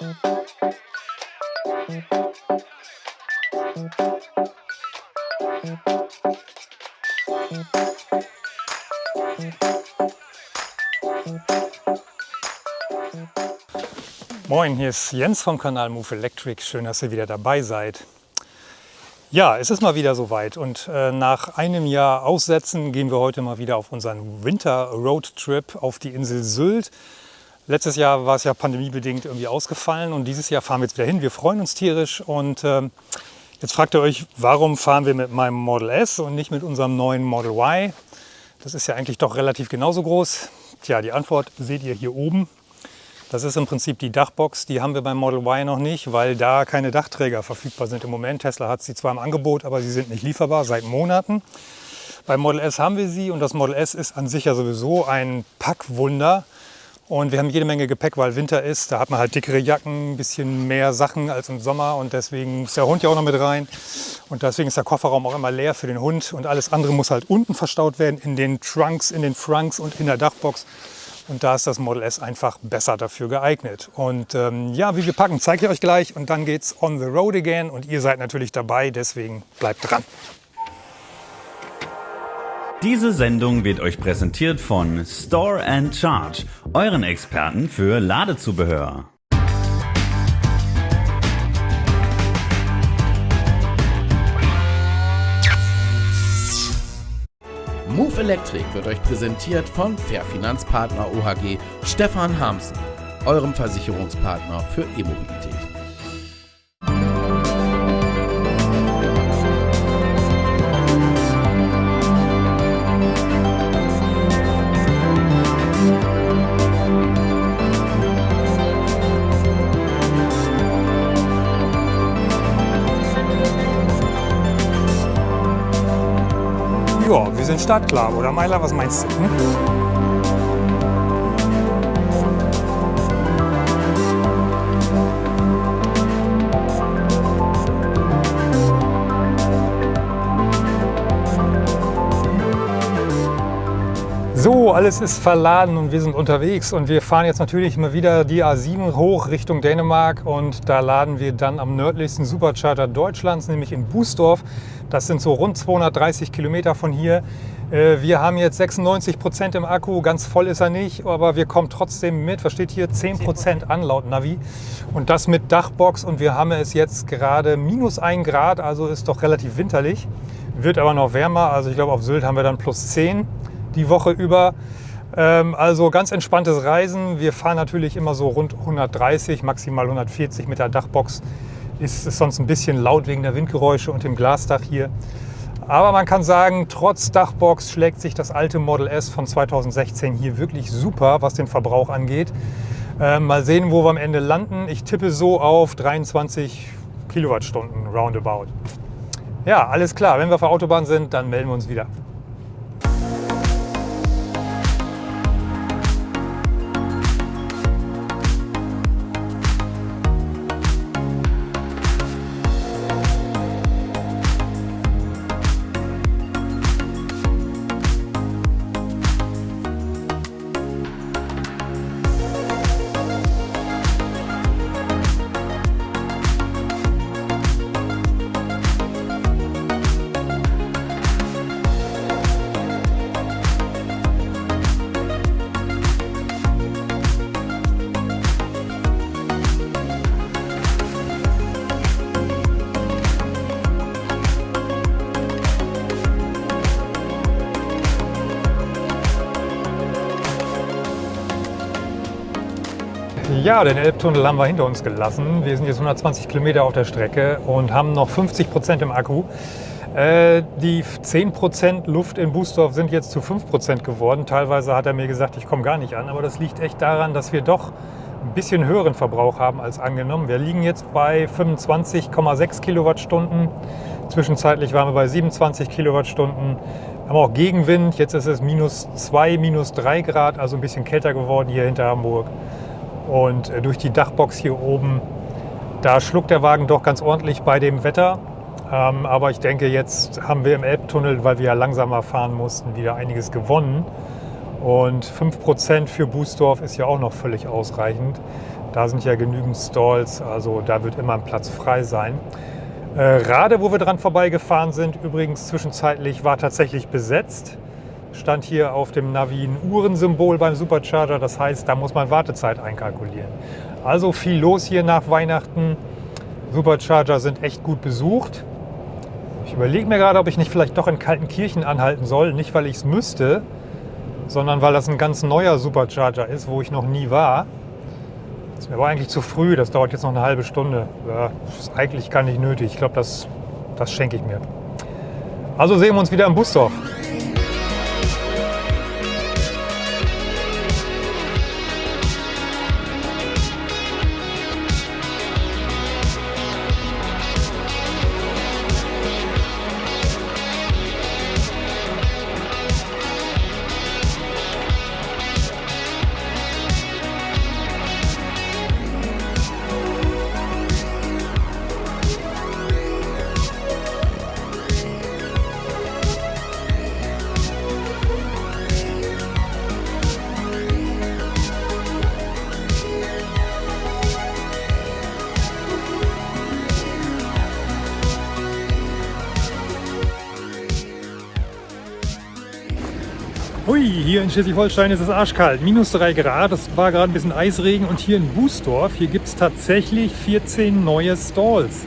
Moin, hier ist Jens vom Kanal Move Electric. Schön, dass ihr wieder dabei seid. Ja, es ist mal wieder soweit und äh, nach einem Jahr Aussetzen gehen wir heute mal wieder auf unseren Winter Road Trip auf die Insel Sylt. Letztes Jahr war es ja pandemiebedingt irgendwie ausgefallen und dieses Jahr fahren wir jetzt wieder hin. Wir freuen uns tierisch und äh, jetzt fragt ihr euch, warum fahren wir mit meinem Model S und nicht mit unserem neuen Model Y? Das ist ja eigentlich doch relativ genauso groß. Tja, die Antwort seht ihr hier oben. Das ist im Prinzip die Dachbox, die haben wir beim Model Y noch nicht, weil da keine Dachträger verfügbar sind im Moment. Tesla hat sie zwar im Angebot, aber sie sind nicht lieferbar seit Monaten. Beim Model S haben wir sie und das Model S ist an sich ja sowieso ein Packwunder. Und wir haben jede Menge Gepäck, weil Winter ist. Da hat man halt dickere Jacken, ein bisschen mehr Sachen als im Sommer und deswegen ist der Hund ja auch noch mit rein. Und deswegen ist der Kofferraum auch immer leer für den Hund und alles andere muss halt unten verstaut werden, in den Trunks, in den Frunks und in der Dachbox. Und da ist das Model S einfach besser dafür geeignet. Und ähm, ja, wie wir packen, zeige ich euch gleich. Und dann geht's on the road again. Und ihr seid natürlich dabei, deswegen bleibt dran. Diese Sendung wird euch präsentiert von Store and Charge, euren Experten für Ladezubehör. Move Electric wird euch präsentiert von Fair Finanzpartner OHG Stefan Hamsen, eurem Versicherungspartner für E-Mobilität. Startklar, oder Meiler? Was meinst du? Hm? So, alles ist verladen und wir sind unterwegs und wir fahren jetzt natürlich mal wieder die A7 hoch Richtung Dänemark und da laden wir dann am nördlichsten Supercharger Deutschlands, nämlich in Bußdorf. Das sind so rund 230 Kilometer von hier. Äh, wir haben jetzt 96 Prozent im Akku, ganz voll ist er nicht, aber wir kommen trotzdem mit. Was steht hier? 10 Prozent an laut Navi. Und das mit Dachbox und wir haben es jetzt gerade minus 1 Grad, also ist doch relativ winterlich. Wird aber noch wärmer, also ich glaube auf Sylt haben wir dann plus 10 die Woche über. Ähm, also ganz entspanntes Reisen. Wir fahren natürlich immer so rund 130, maximal 140 mit der Dachbox. Ist es sonst ein bisschen laut wegen der Windgeräusche und dem Glasdach hier. Aber man kann sagen, trotz Dachbox schlägt sich das alte Model S von 2016 hier wirklich super, was den Verbrauch angeht. Ähm, mal sehen, wo wir am Ende landen. Ich tippe so auf 23 Kilowattstunden roundabout. Ja, alles klar. Wenn wir auf der Autobahn sind, dann melden wir uns wieder. Ja, den Elbtunnel haben wir hinter uns gelassen. Wir sind jetzt 120 Kilometer auf der Strecke und haben noch 50 Prozent im Akku. Äh, die 10 Prozent Luft in Bußdorf sind jetzt zu 5 Prozent geworden. Teilweise hat er mir gesagt, ich komme gar nicht an. Aber das liegt echt daran, dass wir doch ein bisschen höheren Verbrauch haben als angenommen. Wir liegen jetzt bei 25,6 Kilowattstunden. Zwischenzeitlich waren wir bei 27 Kilowattstunden. Wir haben auch Gegenwind. Jetzt ist es minus 2, minus 3 Grad, also ein bisschen kälter geworden hier hinter Hamburg. Und äh, durch die Dachbox hier oben, da schluckt der Wagen doch ganz ordentlich bei dem Wetter. Ähm, aber ich denke, jetzt haben wir im Elbtunnel, weil wir ja langsamer fahren mussten, wieder einiges gewonnen. Und 5% für Bußdorf ist ja auch noch völlig ausreichend. Da sind ja genügend Stalls, also da wird immer ein Platz frei sein. Äh, Rade, wo wir dran vorbeigefahren sind, übrigens zwischenzeitlich war tatsächlich besetzt. Stand hier auf dem Navi ein Uhrensymbol beim Supercharger, das heißt, da muss man Wartezeit einkalkulieren. Also viel los hier nach Weihnachten. Supercharger sind echt gut besucht. Ich überlege mir gerade, ob ich nicht vielleicht doch in Kaltenkirchen anhalten soll. Nicht, weil ich es müsste, sondern weil das ein ganz neuer Supercharger ist, wo ich noch nie war. Das ist mir aber eigentlich zu früh, das dauert jetzt noch eine halbe Stunde. Ja, ist eigentlich gar nicht nötig. Ich glaube, das, das schenke ich mir. Also sehen wir uns wieder im Busdorf. Hier in Schleswig-Holstein ist es arschkalt, minus 3 Grad, es war gerade ein bisschen Eisregen und hier in Bußdorf, hier gibt es tatsächlich 14 neue Stalls.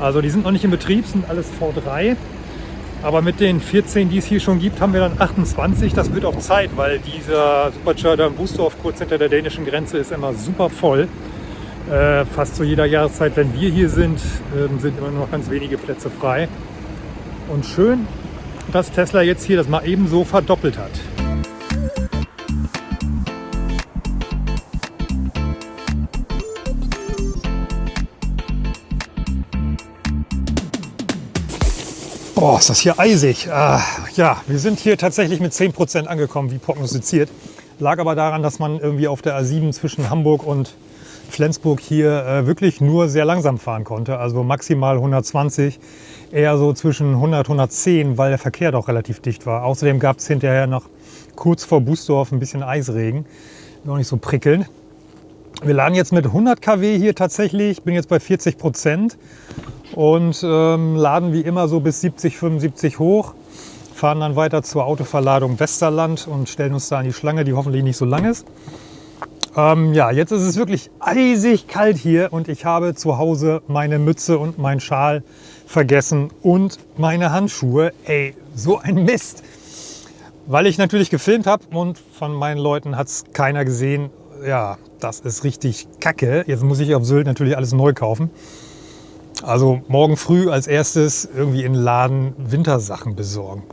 Also die sind noch nicht in Betrieb, sind alles V3. Aber mit den 14, die es hier schon gibt, haben wir dann 28. Das wird auch Zeit, weil dieser Supercharger in Bußdorf kurz hinter der dänischen Grenze ist immer super voll. Äh, fast zu jeder Jahreszeit, wenn wir hier sind, äh, sind immer nur noch ganz wenige Plätze frei. Und schön, dass Tesla jetzt hier das mal ebenso verdoppelt hat. Boah, ist das hier eisig. Ah, ja, wir sind hier tatsächlich mit 10% angekommen, wie prognostiziert. Lag aber daran, dass man irgendwie auf der A7 zwischen Hamburg und Flensburg hier äh, wirklich nur sehr langsam fahren konnte. Also maximal 120, eher so zwischen 100 110, weil der Verkehr doch relativ dicht war. Außerdem gab es hinterher noch kurz vor Bußdorf ein bisschen Eisregen. Noch nicht so prickelnd. Wir laden jetzt mit 100 kW hier tatsächlich. Ich bin jetzt bei 40 Prozent und ähm, laden wie immer so bis 70, 75 hoch. Fahren dann weiter zur Autoverladung Westerland und stellen uns da an die Schlange, die hoffentlich nicht so lang ist. Ähm, ja, jetzt ist es wirklich eisig kalt hier und ich habe zu Hause meine Mütze und meinen Schal vergessen und meine Handschuhe. Ey, so ein Mist. Weil ich natürlich gefilmt habe und von meinen Leuten hat es keiner gesehen. Ja, das ist richtig kacke. Jetzt muss ich auf Sylt natürlich alles neu kaufen. Also morgen früh als erstes irgendwie in den Laden Wintersachen besorgen.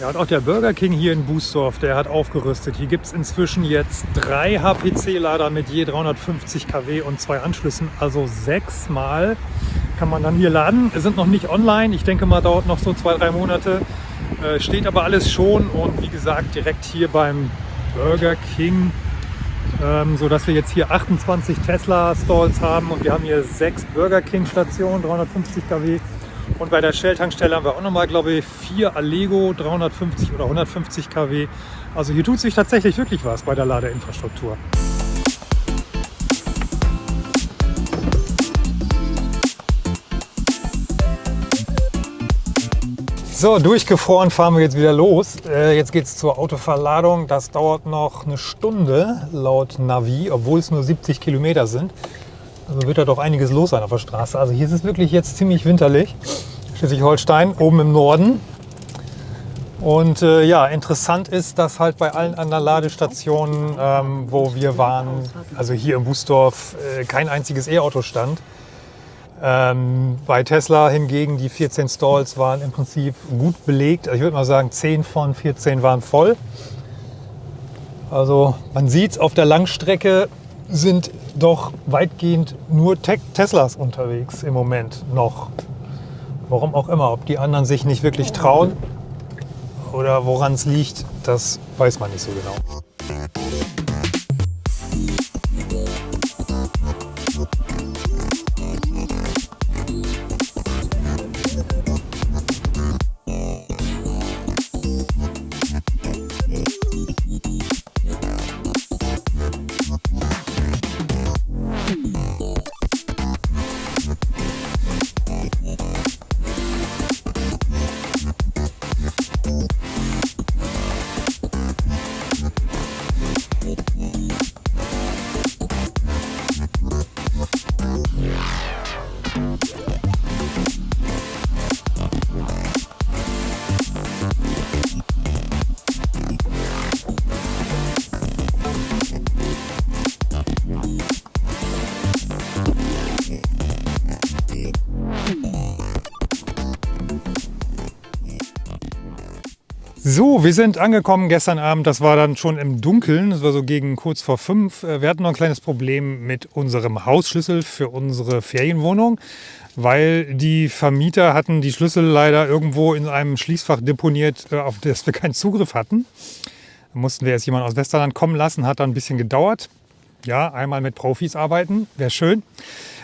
Ja, und auch der Burger King hier in Bußdorf, der hat aufgerüstet. Hier gibt es inzwischen jetzt drei HPC-Lader mit je 350 kW und zwei Anschlüssen. Also sechsmal kann man dann hier laden. Wir sind noch nicht online. Ich denke mal, dauert noch so zwei, drei Monate. Äh, steht aber alles schon und wie gesagt, direkt hier beim Burger King, ähm, so dass wir jetzt hier 28 Tesla Stalls haben und wir haben hier sechs Burger King Stationen, 350 kW. Und bei der Shell-Tankstelle haben wir auch nochmal, glaube ich, vier Allego 350 oder 150 kW. Also hier tut sich tatsächlich wirklich was bei der Ladeinfrastruktur. So, durchgefroren fahren wir jetzt wieder los. Äh, jetzt geht es zur Autoverladung. Das dauert noch eine Stunde laut Navi, obwohl es nur 70 Kilometer sind. Also wird da doch einiges los sein auf der Straße. Also hier ist es wirklich jetzt ziemlich winterlich. Schleswig-Holstein, oben im Norden. Und äh, ja, interessant ist, dass halt bei allen anderen Ladestationen, ähm, wo wir waren, also hier im Bußdorf, äh, kein einziges E-Auto stand. Ähm, bei Tesla hingegen, die 14 Stalls waren im Prinzip gut belegt. Also ich würde mal sagen, 10 von 14 waren voll. Also man sieht es auf der Langstrecke sind doch weitgehend nur Te Teslas unterwegs im Moment noch. Warum auch immer, ob die anderen sich nicht wirklich trauen oder woran es liegt, das weiß man nicht so genau. Wir sind angekommen gestern Abend. Das war dann schon im Dunkeln. Das war so gegen kurz vor fünf. Äh, wir hatten noch ein kleines Problem mit unserem Hausschlüssel für unsere Ferienwohnung, weil die Vermieter hatten die Schlüssel leider irgendwo in einem Schließfach deponiert, äh, auf das wir keinen Zugriff hatten. Da mussten wir jetzt jemanden aus Westerland kommen lassen. Hat dann ein bisschen gedauert. Ja, einmal mit Profis arbeiten, wäre schön.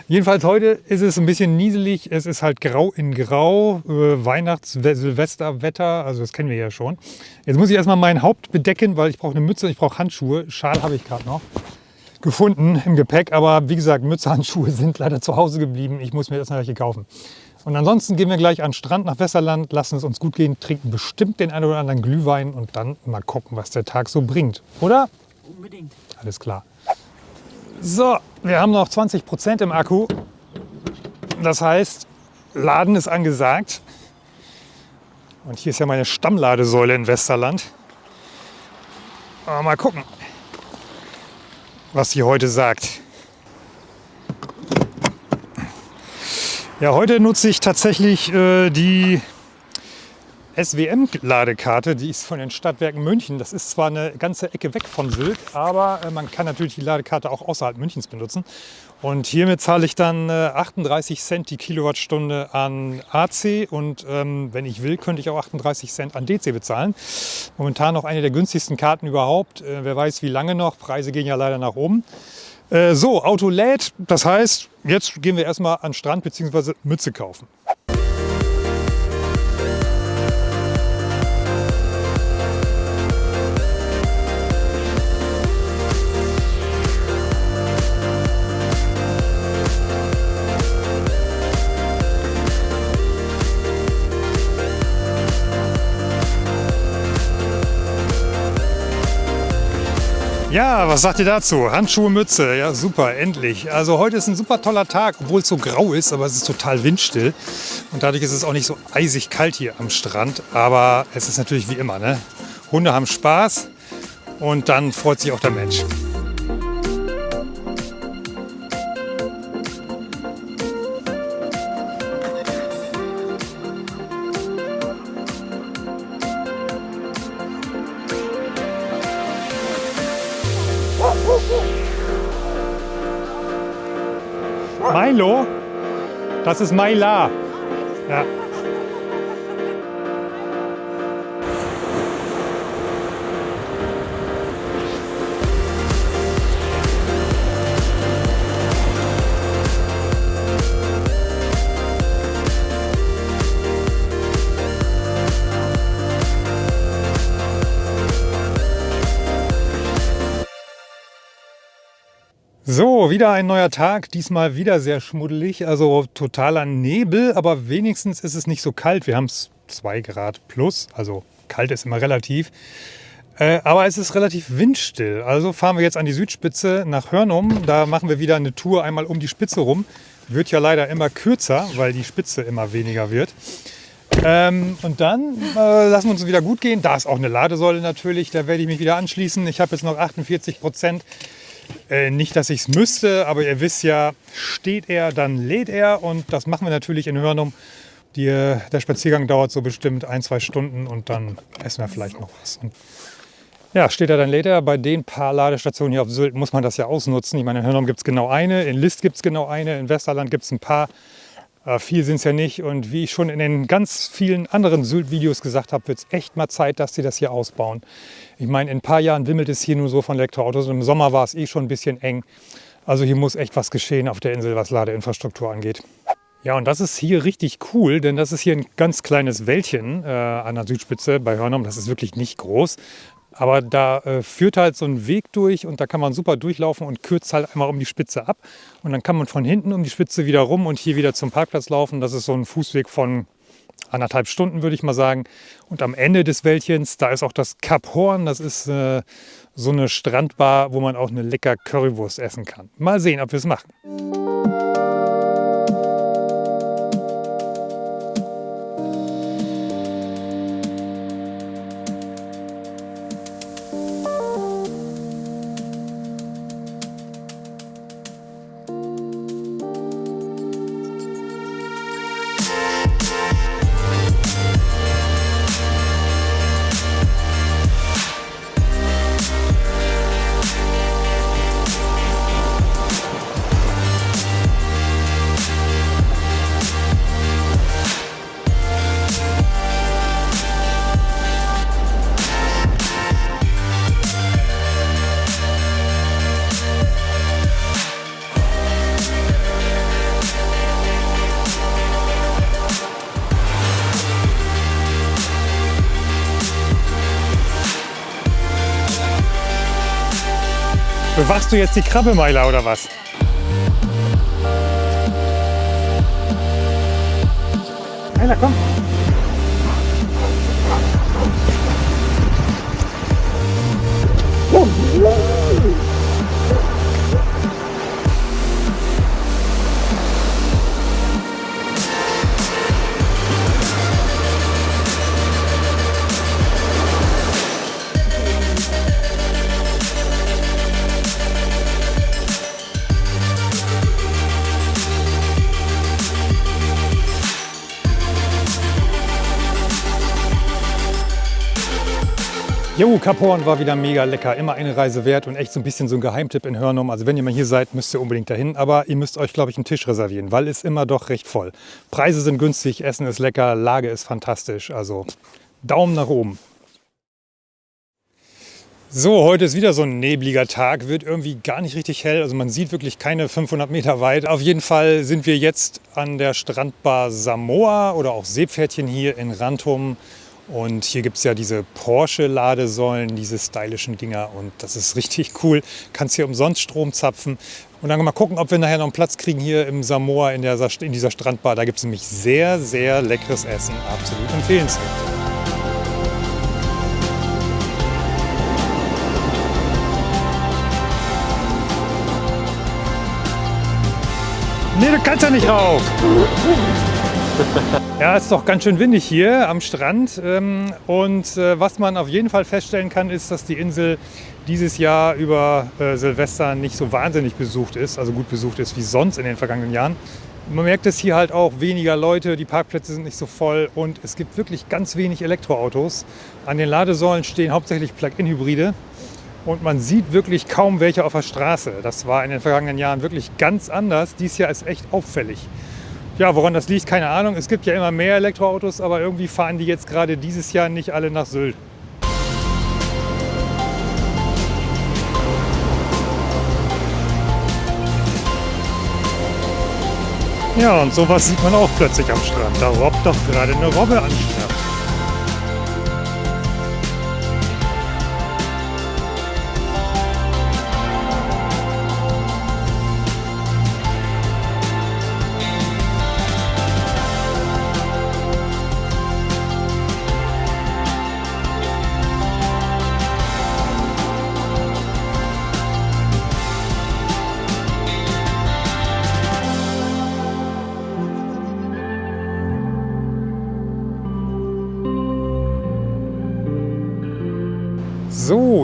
Jedenfalls heute ist es ein bisschen nieselig. Es ist halt grau in grau, äh, Weihnachts-Silvesterwetter, also das kennen wir ja schon. Jetzt muss ich erstmal mein Haupt bedecken, weil ich brauche eine Mütze, ich brauche Handschuhe. Schal habe ich gerade noch gefunden im Gepäck, aber wie gesagt, Mütze, Handschuhe sind leider zu Hause geblieben. Ich muss mir noch welche kaufen. Und ansonsten gehen wir gleich an den Strand nach Westerland, lassen es uns gut gehen, trinken bestimmt den einen oder anderen Glühwein und dann mal gucken, was der Tag so bringt. Oder? Unbedingt. Alles klar. So, wir haben noch 20 Prozent im Akku. Das heißt, Laden ist angesagt. Und hier ist ja meine Stammladesäule in Westerland. Mal gucken, was sie heute sagt. Ja, heute nutze ich tatsächlich äh, die SWM-Ladekarte, die ist von den Stadtwerken München. Das ist zwar eine ganze Ecke weg von Sylt, aber äh, man kann natürlich die Ladekarte auch außerhalb Münchens benutzen. Und hiermit zahle ich dann 38 äh, Cent die Kilowattstunde an AC und ähm, wenn ich will, könnte ich auch 38 Cent an DC bezahlen. Momentan noch eine der günstigsten Karten überhaupt. Äh, wer weiß, wie lange noch. Preise gehen ja leider nach oben. so, Auto lädt. Das heißt, jetzt gehen wir erstmal an Strand bzw. Mütze kaufen. Ja, was sagt ihr dazu? Handschuhe, Mütze, ja super, endlich. Also heute ist ein super toller Tag, obwohl es so grau ist, aber es ist total windstill. Und dadurch ist es auch nicht so eisig kalt hier am Strand. Aber es ist natürlich wie immer, ne? Hunde haben Spaß und dann freut sich auch der Mensch. Das ist Maila. Ja. Wieder ein neuer Tag, diesmal wieder sehr schmuddelig, also totaler Nebel, aber wenigstens ist es nicht so kalt. Wir haben es 2 Grad plus, also kalt ist immer relativ. Äh, aber es ist relativ windstill. Also fahren wir jetzt an die Südspitze nach Hörnum. Da machen wir wieder eine Tour einmal um die Spitze rum. Wird ja leider immer kürzer, weil die Spitze immer weniger wird. Ähm, und dann äh, lassen wir uns wieder gut gehen. Da ist auch eine Ladesäule natürlich, da werde ich mich wieder anschließen. Ich habe jetzt noch 48 Prozent. Äh, nicht, dass ich es müsste, aber ihr wisst ja, steht er, dann lädt er. Und das machen wir natürlich in Hörnum. Die, der Spaziergang dauert so bestimmt ein, zwei Stunden und dann essen wir vielleicht noch was. Und ja, steht er, dann lädt er. Bei den paar Ladestationen hier auf Sylt muss man das ja ausnutzen. Ich meine, in Hörnum gibt es genau eine, in List gibt es genau eine, in Westerland gibt es ein paar. Äh, viel sind es ja nicht. Und wie ich schon in den ganz vielen anderen Sylt-Videos gesagt habe, wird es echt mal Zeit, dass sie das hier ausbauen. Ich meine, in ein paar Jahren wimmelt es hier nur so von Elektroautos. Und Im Sommer war es eh schon ein bisschen eng. Also hier muss echt was geschehen auf der Insel, was Ladeinfrastruktur angeht. Ja, und das ist hier richtig cool, denn das ist hier ein ganz kleines Wäldchen äh, an der Südspitze bei Hörnum. Das ist wirklich nicht groß. Aber da äh, führt halt so ein Weg durch und da kann man super durchlaufen und kürzt halt einmal um die Spitze ab. Und dann kann man von hinten um die Spitze wieder rum und hier wieder zum Parkplatz laufen. Das ist so ein Fußweg von anderthalb Stunden, würde ich mal sagen. Und am Ende des Wäldchens, da ist auch das Kap Horn. Das ist äh, so eine Strandbar, wo man auch eine lecker Currywurst essen kann. Mal sehen, ob wir es machen. Bewachst du jetzt die Krabbemeile oder was? Einer, komm. Jo, Kaporn war wieder mega lecker. Immer eine Reise wert und echt so ein bisschen so ein Geheimtipp in Hörnum. Also wenn ihr mal hier seid, müsst ihr unbedingt dahin. Aber ihr müsst euch, glaube ich, einen Tisch reservieren, weil es immer doch recht voll. Preise sind günstig, Essen ist lecker, Lage ist fantastisch. Also Daumen nach oben. So, heute ist wieder so ein nebliger Tag, wird irgendwie gar nicht richtig hell. Also man sieht wirklich keine 500 Meter weit. Auf jeden Fall sind wir jetzt an der Strandbar Samoa oder auch Seepferdchen hier in Rantum. Und hier gibt es ja diese Porsche-Ladesäulen, diese stylischen Dinger. Und das ist richtig cool. Kannst hier umsonst Strom zapfen. Und dann mal gucken, ob wir nachher noch einen Platz kriegen hier im Samoa in, der, in dieser Strandbar. Da gibt es nämlich sehr, sehr leckeres Essen. Absolut empfehlenswert. Nee, du kannst ja nicht rauf. Ja, es ist doch ganz schön windig hier am Strand. Ähm, und äh, was man auf jeden Fall feststellen kann, ist, dass die Insel dieses Jahr über äh, Silvester nicht so wahnsinnig besucht ist, also gut besucht ist wie sonst in den vergangenen Jahren. Man merkt es hier halt auch weniger Leute, die Parkplätze sind nicht so voll und es gibt wirklich ganz wenig Elektroautos. An den Ladesäulen stehen hauptsächlich Plug-in-Hybride und man sieht wirklich kaum welche auf der Straße. Das war in den vergangenen Jahren wirklich ganz anders. Dies Jahr ist echt auffällig. Ja, woran das liegt, keine Ahnung. Es gibt ja immer mehr Elektroautos, aber irgendwie fahren die jetzt gerade dieses Jahr nicht alle nach Sylt. Ja, und sowas sieht man auch plötzlich am Strand. Da robbt doch gerade eine Robbe an Strand.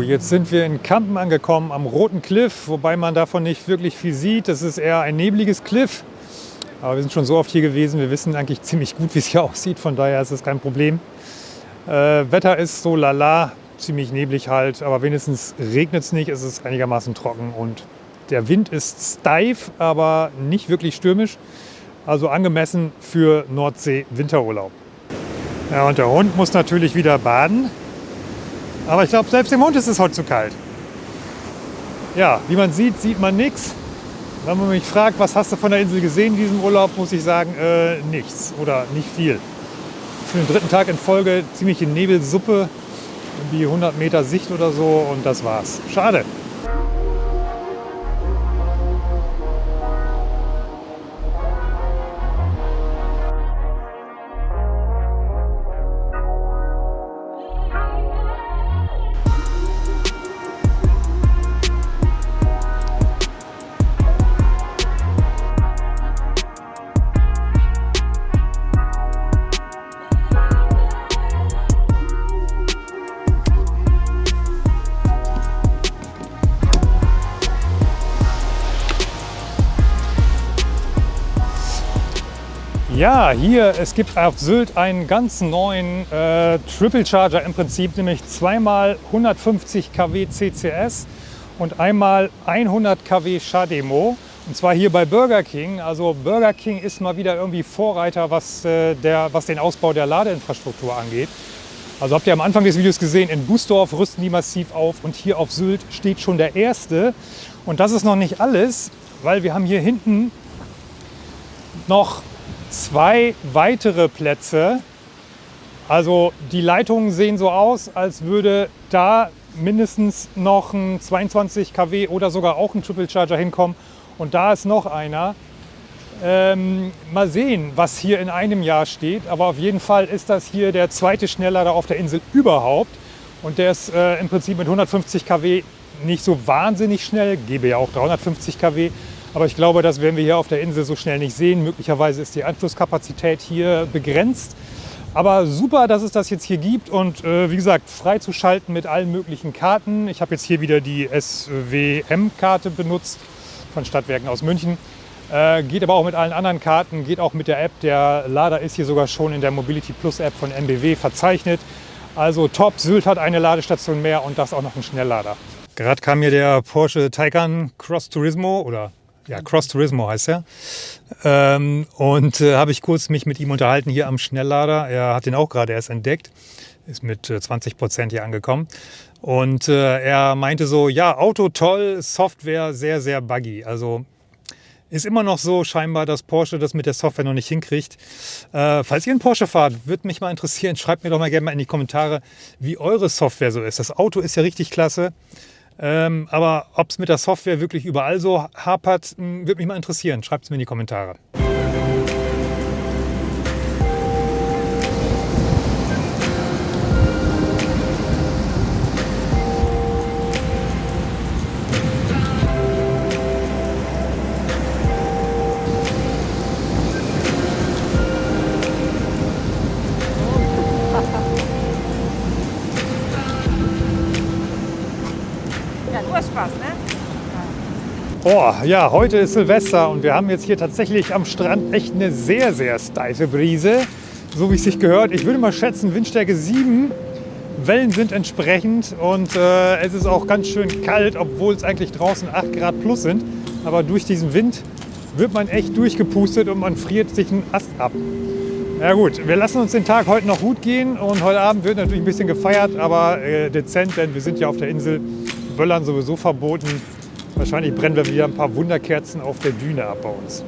Jetzt sind wir in Kampen angekommen am Roten Cliff, wobei man davon nicht wirklich viel sieht. Das ist eher ein nebliges Cliff. Aber wir sind schon so oft hier gewesen, wir wissen eigentlich ziemlich gut, wie es hier aussieht. Von daher ist es kein Problem. Äh, Wetter ist so lala, ziemlich neblig halt, aber wenigstens regnet es nicht, es ist einigermaßen trocken und der Wind ist steif, aber nicht wirklich stürmisch. Also angemessen für Nordsee-Winterurlaub. Ja, und der Hund muss natürlich wieder baden. Aber ich glaube, selbst dem Hund ist es heute zu kalt. Ja, wie man sieht, sieht man nichts. Wenn man mich fragt, was hast du von der Insel gesehen in diesem Urlaub, muss ich sagen, äh, nichts oder nicht viel. Für den dritten Tag in Folge ziemliche Nebelsuppe, irgendwie 100 Meter Sicht oder so und das war's. Schade. Ja, hier, es gibt auf Sylt einen ganz neuen äh, Triple Charger im Prinzip, nämlich zweimal 150 kW CCS und einmal 100 kW Chademo. Und zwar hier bei Burger King. Also Burger King ist mal wieder irgendwie Vorreiter, was, äh, der, was den Ausbau der Ladeinfrastruktur angeht. Also habt ihr am Anfang des Videos gesehen, in Busdorf rüsten die massiv auf und hier auf Sylt steht schon der erste. Und das ist noch nicht alles, weil wir haben hier hinten noch zwei weitere Plätze. Also die Leitungen sehen so aus, als würde da mindestens noch ein 22 kW oder sogar auch ein Triple Charger hinkommen. Und da ist noch einer. Ähm, mal sehen, was hier in einem Jahr steht. Aber auf jeden Fall ist das hier der zweite Schnelllader auf der Insel überhaupt. Und der ist äh, im Prinzip mit 150 kW nicht so wahnsinnig schnell, gebe ja auch 350 kW. Aber ich glaube, das werden wir hier auf der Insel so schnell nicht sehen. Möglicherweise ist die Anschlusskapazität hier begrenzt. Aber super, dass es das jetzt hier gibt und äh, wie gesagt, freizuschalten mit allen möglichen Karten. Ich habe jetzt hier wieder die SWM-Karte benutzt von Stadtwerken aus München. Äh, geht aber auch mit allen anderen Karten, geht auch mit der App. Der Lader ist hier sogar schon in der Mobility Plus App von MBW verzeichnet. Also top, Sylt hat eine Ladestation mehr und das auch noch ein Schnelllader. Gerade kam mir der Porsche Taycan Cross Turismo oder ja, Cross Turismo heißt er. Ähm, und äh, habe ich kurz mich mit ihm unterhalten hier am Schnelllader. Er hat den auch gerade erst entdeckt, ist mit äh, 20 Prozent hier angekommen. Und äh, er meinte so, ja, Auto toll, Software sehr, sehr buggy. Also ist immer noch so scheinbar, dass Porsche das mit der Software noch nicht hinkriegt. Äh, falls ihr einen Porsche fahrt, würde mich mal interessieren, schreibt mir doch mal gerne mal in die Kommentare, wie eure Software so ist. Das Auto ist ja richtig klasse. Ähm, aber ob es mit der Software wirklich überall so hapert, würde mich mal interessieren. Schreibt es mir in die Kommentare. Oh, ja, heute ist Silvester und wir haben jetzt hier tatsächlich am Strand echt eine sehr, sehr steife Brise. So wie es sich gehört. Ich würde mal schätzen, Windstärke 7. Wellen sind entsprechend und äh, es ist auch ganz schön kalt, obwohl es eigentlich draußen 8 Grad plus sind. Aber durch diesen Wind wird man echt durchgepustet und man friert sich einen Ast ab. Ja gut, wir lassen uns den Tag heute noch gut gehen und heute Abend wird natürlich ein bisschen gefeiert, aber äh, dezent, denn wir sind ja auf der Insel. Böllern sowieso verboten. Wahrscheinlich brennen wir wieder ein paar Wunderkerzen auf der Düne ab bei uns.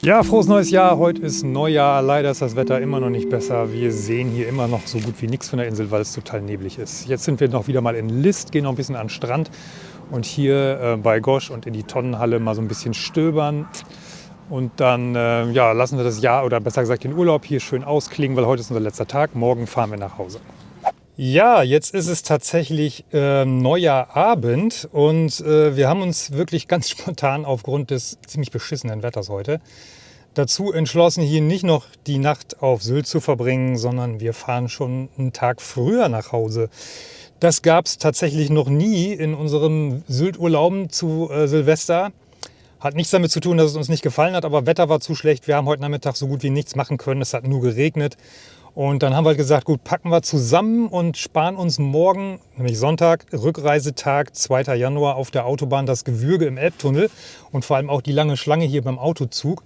Ja, frohes neues Jahr. Heute ist Neujahr. Leider ist das Wetter immer noch nicht besser. Wir sehen hier immer noch so gut wie nichts von der Insel, weil es total neblig ist. Jetzt sind wir noch wieder mal in List, gehen noch ein bisschen an den Strand und hier äh, bei Gosch und in die Tonnenhalle mal so ein bisschen stöbern. Und dann äh, ja, lassen wir das Jahr oder besser gesagt den Urlaub hier schön ausklingen, weil heute ist unser letzter Tag. Morgen fahren wir nach Hause. Ja, jetzt ist es tatsächlich äh, neuer Abend und äh, wir haben uns wirklich ganz spontan aufgrund des ziemlich beschissenen Wetters heute dazu entschlossen, hier nicht noch die Nacht auf Sylt zu verbringen, sondern wir fahren schon einen Tag früher nach Hause. Das gab es tatsächlich noch nie in unseren Sylt-Urlauben zu äh, Silvester. Hat nichts damit zu tun, dass es uns nicht gefallen hat, aber Wetter war zu schlecht. Wir haben heute Nachmittag so gut wie nichts machen können. Es hat nur geregnet. Und dann haben wir gesagt, gut, packen wir zusammen und sparen uns morgen, nämlich Sonntag, Rückreisetag, 2. Januar auf der Autobahn, das Gewürge im Elbtunnel und vor allem auch die lange Schlange hier beim Autozug.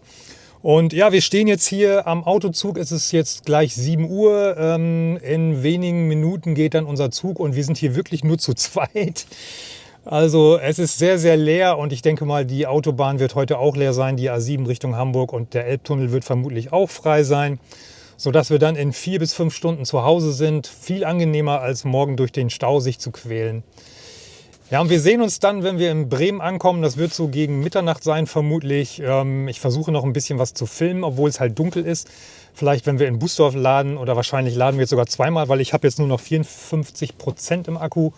Und ja, wir stehen jetzt hier am Autozug. Es ist jetzt gleich 7 Uhr. Ähm, in wenigen Minuten geht dann unser Zug und wir sind hier wirklich nur zu zweit. Also es ist sehr, sehr leer und ich denke mal, die Autobahn wird heute auch leer sein, die A7 Richtung Hamburg und der Elbtunnel wird vermutlich auch frei sein, sodass wir dann in vier bis fünf Stunden zu Hause sind. Viel angenehmer als morgen durch den Stau sich zu quälen. Ja, und wir sehen uns dann, wenn wir in Bremen ankommen. Das wird so gegen Mitternacht sein, vermutlich. Ähm, ich versuche noch ein bisschen was zu filmen, obwohl es halt dunkel ist. Vielleicht, wenn wir in Busdorf laden oder wahrscheinlich laden wir jetzt sogar zweimal, weil ich habe jetzt nur noch 54 Prozent im Akku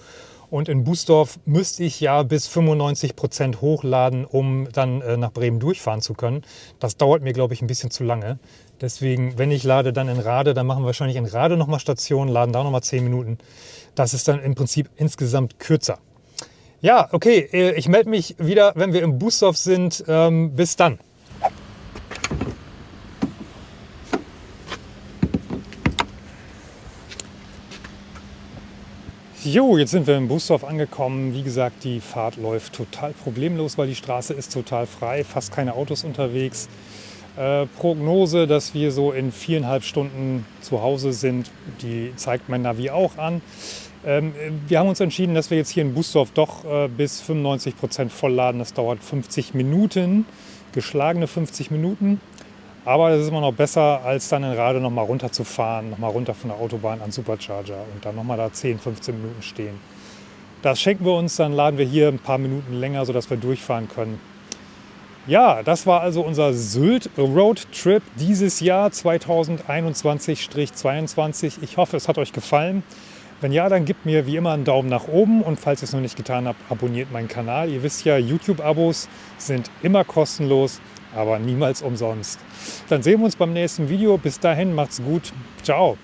und in Busdorf müsste ich ja bis 95 Prozent hochladen, um dann äh, nach Bremen durchfahren zu können. Das dauert mir, glaube ich, ein bisschen zu lange. Deswegen, wenn ich lade, dann in Rade. Dann machen wir wahrscheinlich in Rade nochmal Station, laden da nochmal 10 Minuten. Das ist dann im Prinzip insgesamt kürzer. Ja, okay, äh, ich melde mich wieder, wenn wir im Busdorf sind. Ähm, bis dann. Jo, jetzt sind wir in Busdorf angekommen. Wie gesagt, die Fahrt läuft total problemlos, weil die Straße ist total frei, fast keine Autos unterwegs. Äh, Prognose, dass wir so in viereinhalb Stunden zu Hause sind, die zeigt mein Navi auch an. Ähm, wir haben uns entschieden, dass wir jetzt hier in Busdorf doch äh, bis 95 Prozent vollladen. Das dauert 50 Minuten, geschlagene 50 Minuten. Aber das ist immer noch besser, als dann in Rade noch mal runterzufahren, noch mal runter von der Autobahn an Supercharger und dann noch mal da 10, 15 Minuten stehen. Das schenken wir uns, dann laden wir hier ein paar Minuten länger, sodass wir durchfahren können. Ja, das war also unser Sylt Road Trip dieses Jahr 2021-22. Ich hoffe, es hat euch gefallen. Wenn ja, dann gebt mir wie immer einen Daumen nach oben und falls ihr es noch nicht getan habt, abonniert meinen Kanal. Ihr wisst ja, YouTube-Abos sind immer kostenlos, aber niemals umsonst. Dann sehen wir uns beim nächsten Video. Bis dahin, macht's gut. Ciao.